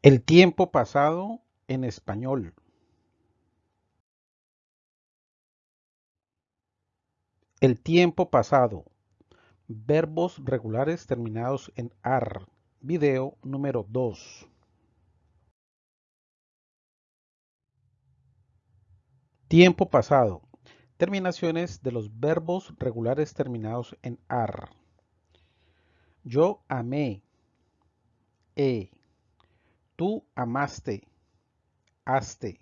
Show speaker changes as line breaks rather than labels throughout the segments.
El tiempo pasado en español. El tiempo pasado. Verbos regulares terminados en AR. Video número 2. Tiempo pasado. Terminaciones de los verbos regulares terminados en AR. Yo amé. E. Tú amaste. Aste.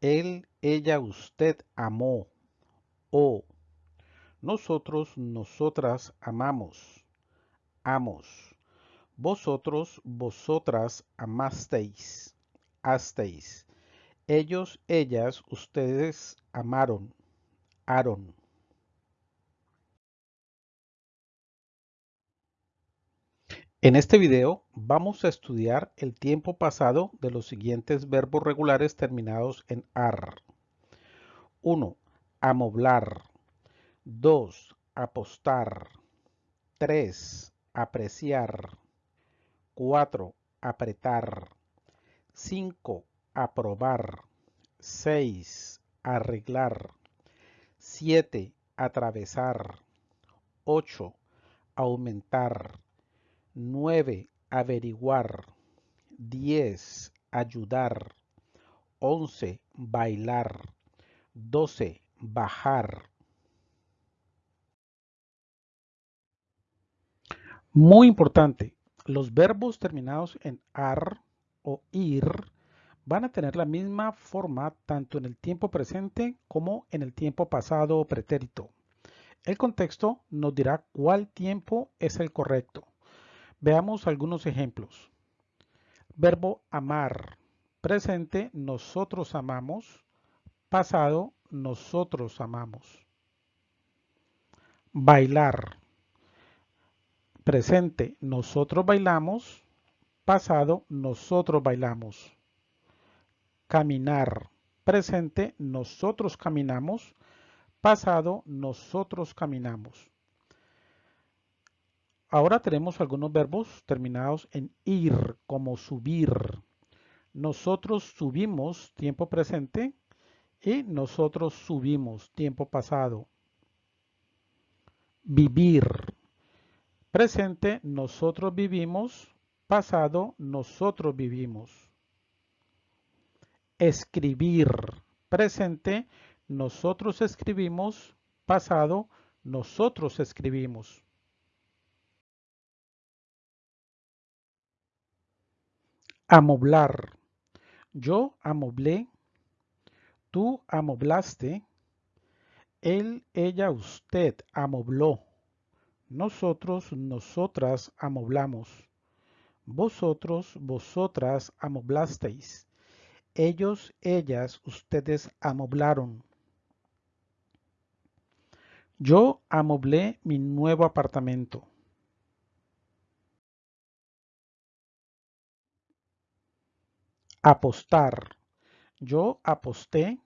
Él, ella, usted amó. O. Nosotros, nosotras amamos. Amos. Vosotros, vosotras amasteis. Asteis. Ellos, ellas, ustedes amaron. Aron. En este video vamos a estudiar el tiempo pasado de los siguientes verbos regulares terminados en AR. 1. Amoblar. 2. Apostar. 3. Apreciar. 4. Apretar. 5. Aprobar. 6. Arreglar. 7. Atravesar. 8. Aumentar. 9. Averiguar. 10. Ayudar. 11. Bailar. 12. Bajar. Muy importante, los verbos terminados en ar o ir van a tener la misma forma tanto en el tiempo presente como en el tiempo pasado o pretérito. El contexto nos dirá cuál tiempo es el correcto. Veamos algunos ejemplos. Verbo amar. Presente, nosotros amamos. Pasado, nosotros amamos. Bailar. Presente, nosotros bailamos. Pasado, nosotros bailamos. Caminar. Presente, nosotros caminamos. Pasado, nosotros caminamos. Ahora tenemos algunos verbos terminados en ir, como subir. Nosotros subimos, tiempo presente, y nosotros subimos, tiempo pasado. Vivir. Presente, nosotros vivimos. Pasado, nosotros vivimos. Escribir. Presente, nosotros escribimos. Pasado, nosotros escribimos. Amoblar. Yo amoblé. Tú amoblaste. Él, ella, usted amobló. Nosotros, nosotras amoblamos. Vosotros, vosotras amoblasteis. Ellos, ellas, ustedes amoblaron. Yo amoblé mi nuevo apartamento. Apostar. Yo aposté.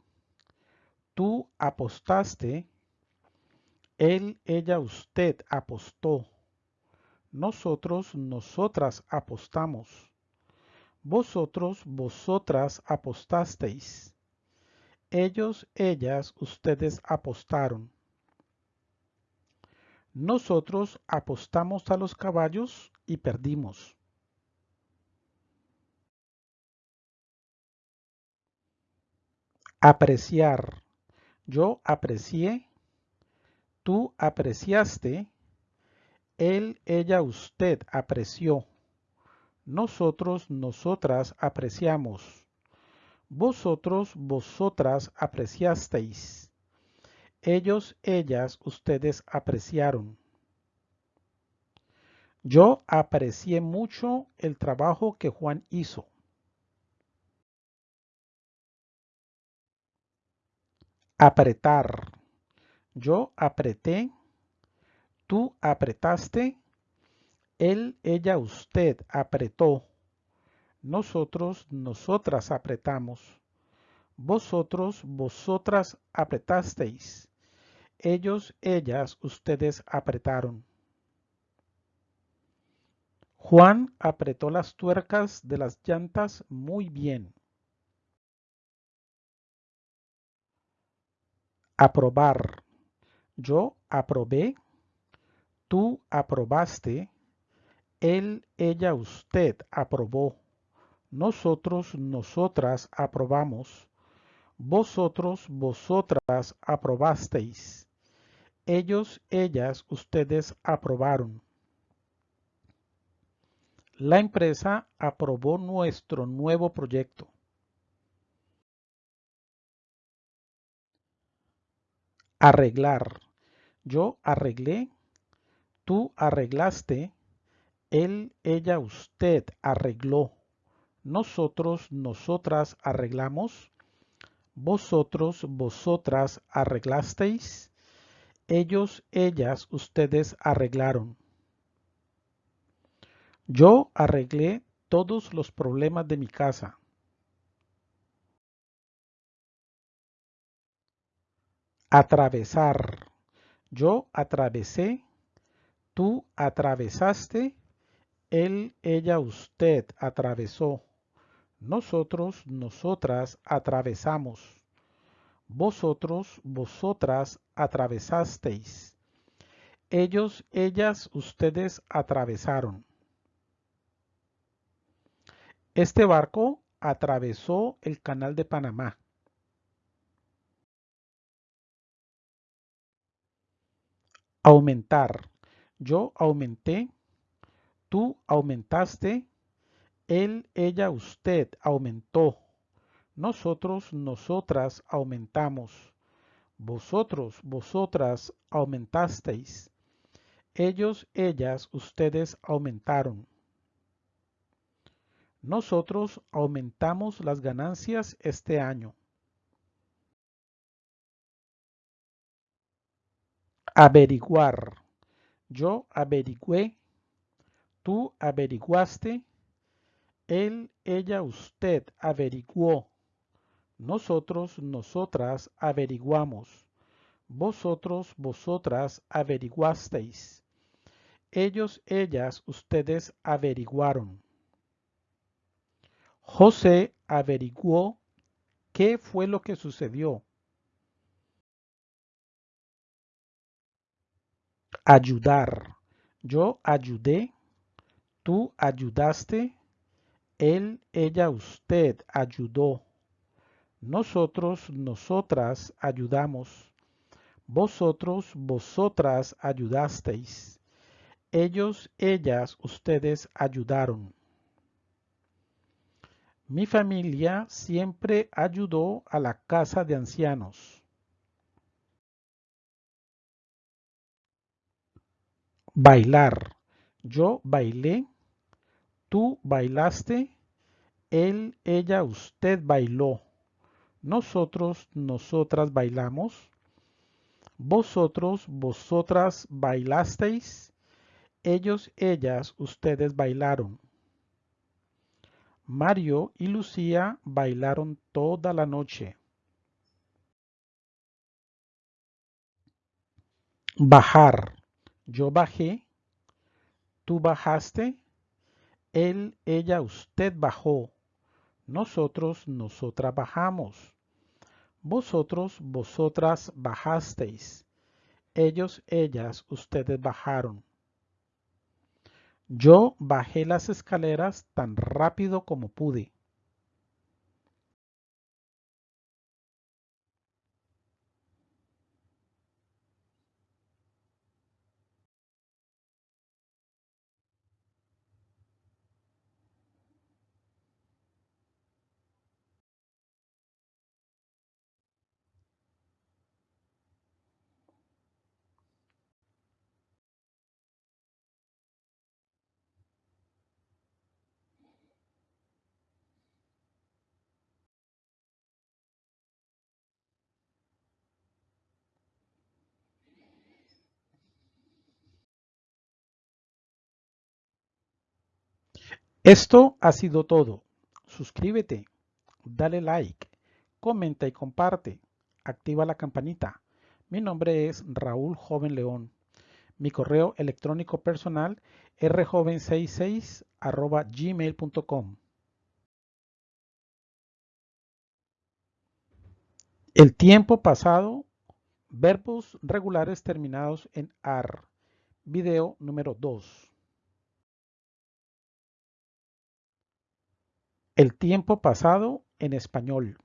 Tú apostaste. Él, ella, usted apostó. Nosotros, nosotras apostamos. Vosotros, vosotras apostasteis. Ellos, ellas, ustedes apostaron. Nosotros apostamos a los caballos y perdimos. Apreciar. Yo aprecié. Tú apreciaste. Él, ella, usted apreció. Nosotros, nosotras apreciamos. Vosotros, vosotras apreciasteis. Ellos, ellas, ustedes apreciaron. Yo aprecié mucho el trabajo que Juan hizo. Apretar. Yo apreté. Tú apretaste. Él, ella, usted apretó. Nosotros, nosotras apretamos. Vosotros, vosotras apretasteis. Ellos, ellas, ustedes apretaron. Juan apretó las tuercas de las llantas muy bien. Aprobar. Yo aprobé. Tú aprobaste. Él, ella, usted aprobó. Nosotros, nosotras aprobamos. Vosotros, vosotras aprobasteis. Ellos, ellas, ustedes aprobaron. La empresa aprobó nuestro nuevo proyecto. Arreglar. Yo arreglé. Tú arreglaste. Él, ella, usted arregló. Nosotros, nosotras arreglamos. Vosotros, vosotras arreglasteis. Ellos, ellas, ustedes arreglaron. Yo arreglé todos los problemas de mi casa. Atravesar. Yo atravesé. Tú atravesaste. Él, ella, usted atravesó. Nosotros, nosotras atravesamos. Vosotros, vosotras atravesasteis. Ellos, ellas, ustedes atravesaron. Este barco atravesó el canal de Panamá. Aumentar. Yo aumenté. Tú aumentaste. Él, ella, usted aumentó. Nosotros, nosotras aumentamos. Vosotros, vosotras aumentasteis. Ellos, ellas, ustedes aumentaron. Nosotros aumentamos las ganancias este año. Averiguar. Yo averigüé. Tú averiguaste. Él, ella, usted averiguó. Nosotros, nosotras averiguamos. Vosotros, vosotras averiguasteis. Ellos, ellas, ustedes averiguaron. José averiguó qué fue lo que sucedió. Ayudar. Yo ayudé. Tú ayudaste. Él, ella, usted ayudó. Nosotros, nosotras ayudamos. Vosotros, vosotras ayudasteis. Ellos, ellas, ustedes ayudaron. Mi familia siempre ayudó a la casa de ancianos. Bailar. Yo bailé. Tú bailaste. Él, ella, usted bailó. Nosotros, nosotras bailamos. Vosotros, vosotras bailasteis. Ellos, ellas, ustedes bailaron. Mario y Lucía bailaron toda la noche. Bajar. Yo bajé. Tú bajaste. Él, ella, usted bajó. Nosotros, nosotras bajamos. Vosotros, vosotras bajasteis. Ellos, ellas, ustedes bajaron. Yo bajé las escaleras tan rápido como pude. Esto ha sido todo. Suscríbete, dale like, comenta y comparte. Activa la campanita. Mi nombre es Raúl Joven León. Mi correo electrónico personal rjoven66 gmail.com. El tiempo pasado, verbos regulares terminados en AR. Video número 2. El tiempo pasado en español.